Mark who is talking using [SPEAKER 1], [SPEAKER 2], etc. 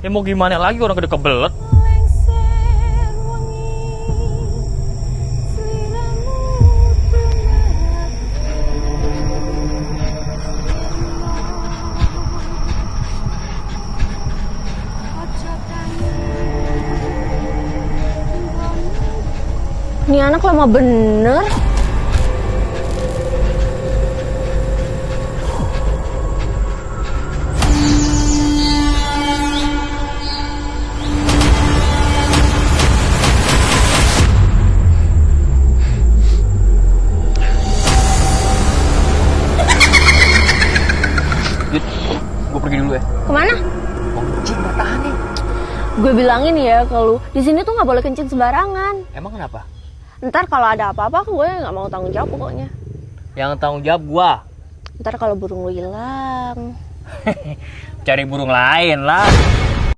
[SPEAKER 1] Ya mau gimana lagi orang gede kebelet.
[SPEAKER 2] Ini anak lama bener.
[SPEAKER 1] Gue pergi dulu ya.
[SPEAKER 2] Ke
[SPEAKER 1] mana? Kencing bertahan nih.
[SPEAKER 2] Gue bilangin ya kalau di sini tuh nggak boleh kencing sembarangan.
[SPEAKER 1] Emang kenapa?
[SPEAKER 2] Ntar kalau ada apa-apa gue nggak mau tanggung jawab pokoknya.
[SPEAKER 1] Yang tanggung jawab gua.
[SPEAKER 2] Ntar kalau burung lu hilang.
[SPEAKER 1] Cari burung lain lah.